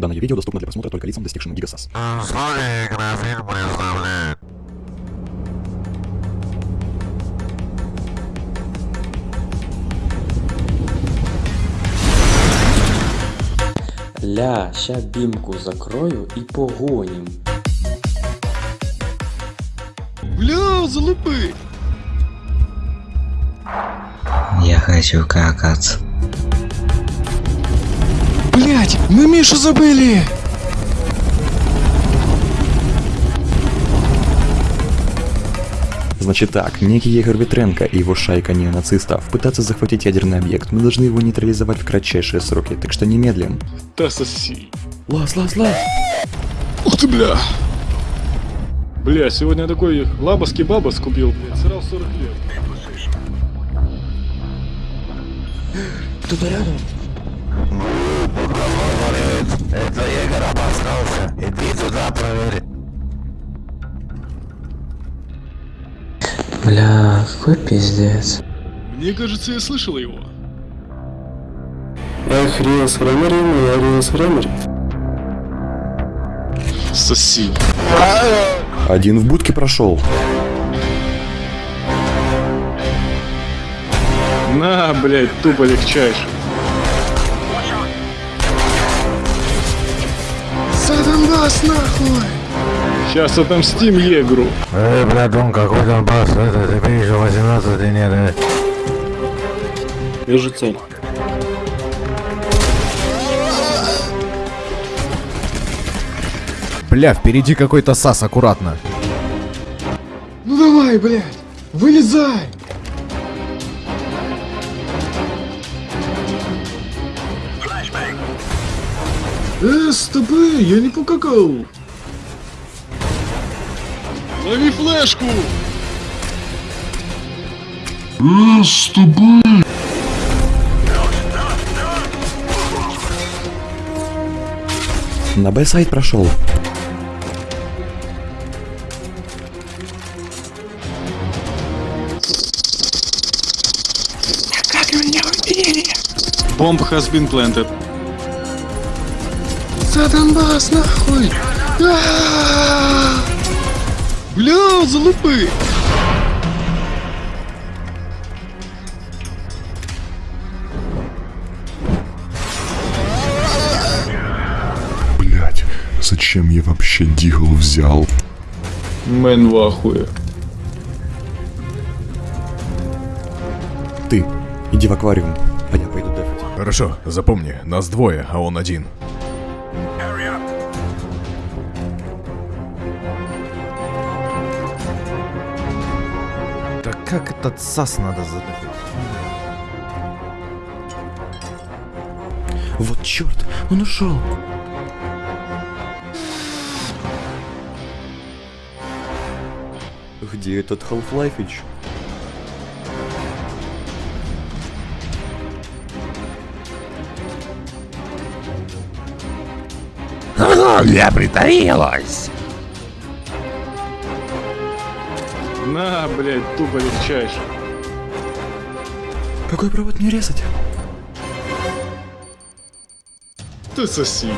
Данное видео доступно для просмотра только лицам, достигшим гигасас. Условия игрофильм представляет. Ля, ща бімку закрою і погонім. Бля, залупи! Я хочу какаться. Блять, мы Мишу забыли! Значит так, некий Егор Ветренко и его шайка неонацистов пытаются захватить ядерный объект. Мы должны его нейтрализовать в кратчайшие сроки, так что немедленно. Да соси. Лас, лас, лас! Ух ты, бля! Бля, сегодня такой лабаский бабас купил, блядь, срал 40 лет. Кто-то рядом? Иди туда проверь. Бля, какой пиздец. Мне кажется, я слышал его. Эх, Риас Ремери, я Риас Ремери. Соси. Один в будке прошел. На, блядь, тупо легчайший. Сатанбас нахуй! Сейчас отомстим Егру. Эй, братун, какой там бас? Это тебе еще 18 нет. э. Вижу цель. Бля, впереди какой-то сас, аккуратно. Ну давай, блядь, вылезай! Э, стопы, я не покакал. Лови флешку! Э, стопы! На Б-сайт прошел. Bomb has been planted. Сатанбас, нахуй! А-а-а! Бля, залупы! Блять, зачем я вообще Дигл взял? Мэн в ахуе. Ты, иди в аквариум, а я пойду дефать. Хорошо, запомни, нас двое, а он один. Как этот сас надо задать? Вот черт, он ушел. Где этот Half-Life'ич? Я притаилась. На, блядь, тупо легчайший. Какой провод мне резать? Ты соси.